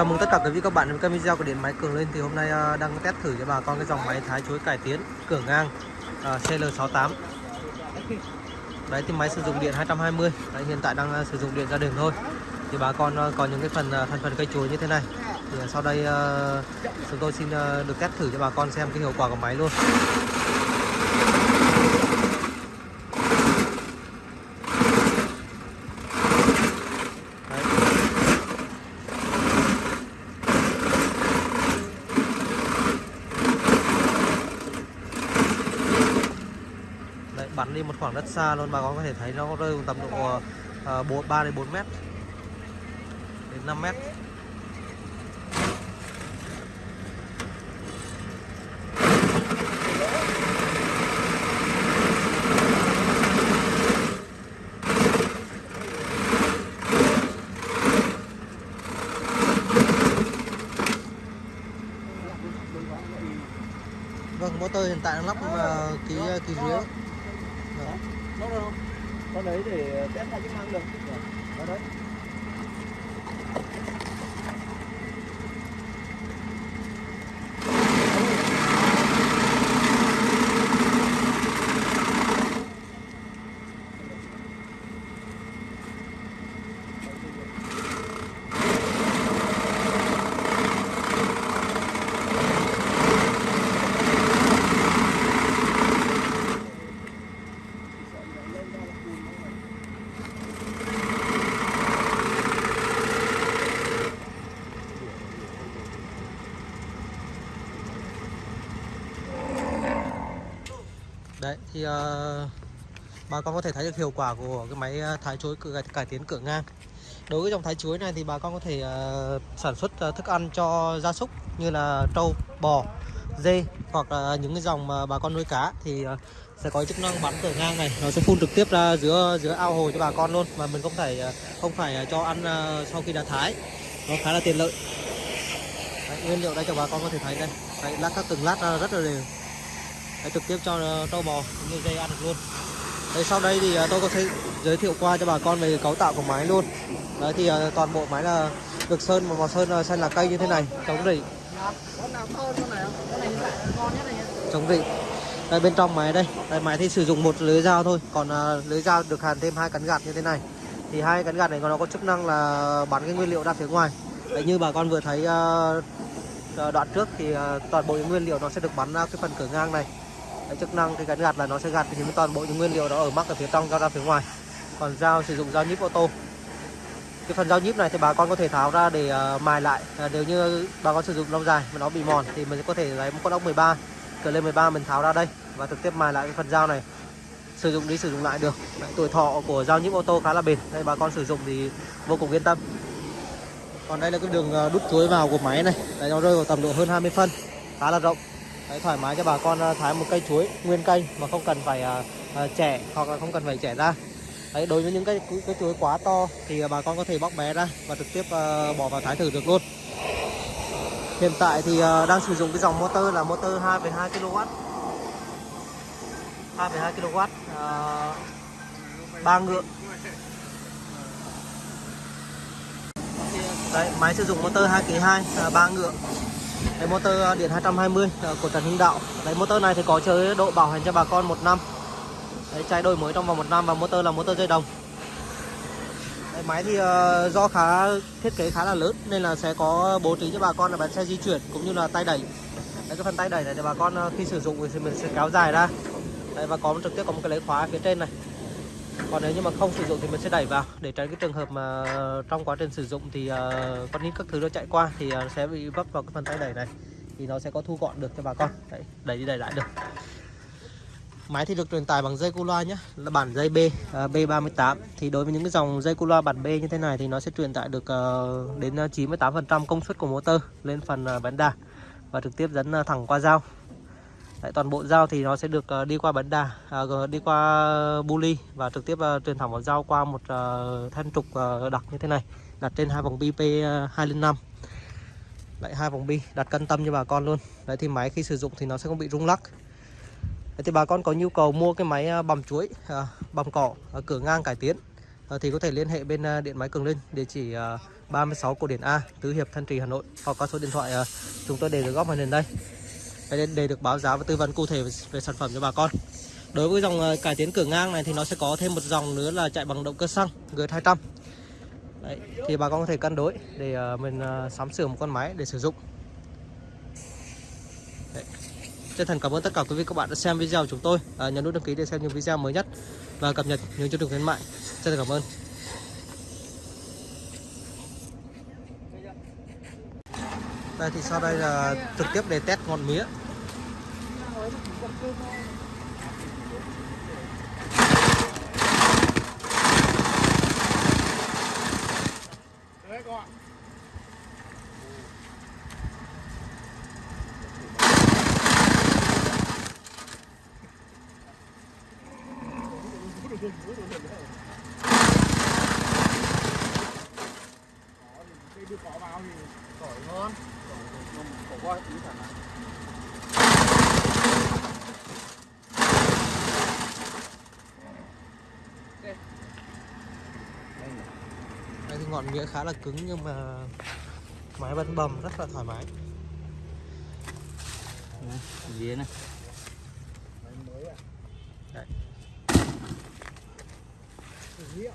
Chào mừng tất cả quý vị các bạn đến với kênh video của Điện Máy Cường Lên thì hôm nay à, đang test thử cho bà con cái dòng máy thái chuối cải tiến cửa ngang à, uh, CL68. Đấy thì máy sử dụng điện 220. Đấy, hiện tại đang à, sử dụng điện gia đình thôi. Thì bà con à, có những cái phần thành phần cây chuối như thế này. Thì sau đây uh, chúng tôi xin uh, được test thử cho bà con xem cái hiệu quả của máy luôn. Đi một khoảng đất xa luôn bà con có thể thấy nó rơi tầm độ ờ, ờ, uh, 3 đến 4 mét đến 5 mét Vâng, motor hiện tại đang lắp uh, ký ký dưới. Đó. Nó đâu? Con đấy để test hai chức năng được. Đó đấy. Đấy thì uh, bà con có thể thấy được hiệu quả của cái máy ờ, thái chuối cải, cải tiến cửa ngang. Đối với dòng thái chuối này thì bà con có thể uh, sản xuất uh, thức ăn cho gia súc như là trâu, bò, dê hoặc là những cái dòng mà bà con nuôi cá thì uh, sẽ có chức năng bắn cửa ngang này. Nó sẽ phun trực tiếp ra giữa giữa ao hồ cho bà con luôn mà mình không phải không phải cho ăn sau khi đã thái. Nó khá là tiện lợi. Đấy, nguyên liệu đây cho bà con có thể thấy đây. Đấy, lát các từng lát ra rất là đều. Đấy, trực tiếp cho trâu bò cũng như dây ăn được luôn. Đấy, sau đây thì à, tôi có thể giới thiệu qua cho bà con về cấu tạo của máy luôn. Đấy thì à, toàn bộ máy là được sơn một màu sơn à, xanh là cây như thế này. Chống rỉ. Chống rỉ. Đây bên trong máy đây. Đây máy thì sử dụng một lưới dao thôi. Còn lưới dao được hàn thêm hai cắn gạt như thế này. Thì hai cắn gạt này nó có chức năng là bắn cái nguyên liệu ra phía ngoài. Đấy như bà con vừa thấy đoạn trước thì toàn bộ những nguyên liệu nó sẽ được bắn ra cái phần cửa ngang này cái chức năng cái gắn gạt là nó sẽ gạt thì toàn bộ những nguyên liệu đó ở mắc ở phía trong ra ra phía ngoài. Còn dao sử dụng dao nhíp ô tô. Cái phần dao nhíp này thì bà con có thể tháo ra để uh, mài lại. Uh, nếu như bà con sử dụng lâu dài mà nó bị mòn thì mình có thể lấy một con ốc 13 cỡ lên 13 mình tháo ra đây và trực tiếp mài lại cái phần dao này. Sử dụng đi sử dụng lại được. Đấy, tuổi thọ của dao nhíp ô tô khá là bền. Đây bà con sử dụng thì vô cùng yên tâm. Còn đây là cái đường ờ, đút chuối vào của máy này. Đấy nó rơi vào tầm độ hơn 20 phân. Khá là rộng đấy, thoải mái cho bà con ờ, thái một cây chuối nguyên cây mà không cần phải uh, uh, hoặc là không cần phải trẻ ra Đấy, đối với những cái cái chuối quá to thì bà con có thể bóc bé ra và trực tiếp uh, bỏ vào thái thử được luôn. Hiện tại thì uh, đang sử dụng cái dòng motor là motor 2,2 kW. 2,2 kW uh, 3 ngựa. Đấy, máy sử dụng motor 2 kg 2 uh, 3 ngựa. Đấy, motor à, điện 220 à, của Trần Hưng Đạo. Đấy, motor này thì có chế độ bảo hành cho bà con một năm. Đấy, chạy đổi mới trong vòng một năm và motor là motor dây đồng Đấy, máy thì uh, do khá thiết kế khá là lớn nên là sẽ có bố trí cho bà con là bánh xe di chuyển cũng như là tay đẩy Đấy, cái phần tay đẩy này thì bà con khi sử dụng thì mình sẽ kéo dài ra Đấy, và có trực tiếp có một cái lấy khóa phía trên này còn nếu như mà không sử dụng thì mình sẽ đẩy vào. Để tránh cái trường hợp mà trong quá trình sử dụng thì uh, con nít các thứ nó chạy qua thì uh, sẽ bị vấp vào cái phần tay đẩy này. Thì nó sẽ có thu gọn được cho bà con. Đấy, đẩy đi đẩy lại được. Máy thì được truyền tải bằng dây cu loa nhé là bản dây B ờ, uh, B38 thì đối với những cái dòng dây cu loa bản B như thế này thì nó sẽ truyền tải được uh, đến 98% công suất của motor lên phần uh, bánh đà và trực tiếp dẫn uh, thẳng qua dao. Đấy, toàn bộ dao thì nó sẽ được uh, đi qua bánh đà uh, đi qua bu ly và trực tiếp uh, truyền thẳng vào dao qua một ờ, uh, thanh trục uh, đặc như thế này đặt trên hai vòng bi P205 lại hai vòng bi đặt cân tâm cho bà con luôn. Đấy thì máy khi sử dụng thì nó sẽ không bị rung lắc. Thì bà con có nhu cầu mua cái máy bằm chuối, à, bằm cỏ, à, cửa ngang cải tiến thì có thể liên hệ bên điện máy Cường Linh địa chỉ 36 cổ điển A Tứ Hiệp Thanh Trì Hà Nội hoặc qua số điện thoại ờ, chúng tôi để được góc màn hình đây để, để được báo giá và tư vấn cụ thể về, về sản phẩm cho bà con. Đối với dòng ờ, cải tiến cửa ngang này thì nó sẽ có thêm một dòng nữa là chạy bằng động cơ xăng G200 Đấy, thì bà con có thể cân đối để ờ, mình ờ, sắm sửa một con máy để sử dụng. Đấy. chân thành cảm ơn tất cả quý vị các bạn đã xem video của chúng tôi. À, nhấn nút đăng ký để xem những video mới nhất và cập nhật những chương trình khuyến mại. Chân thành cảm ơn. Đây thì sau đây là trực tiếp để test ngọn mía. Đấy các bạn. Cái đưa cỏ vào thì tỏi ngon. Cỏ cỏ qua ý thoải mái. Thì ngọn mía khá là cứng nhưng mà máy vẫn bầm rất là thoải mái Dĩa này. Đấy. Dĩa.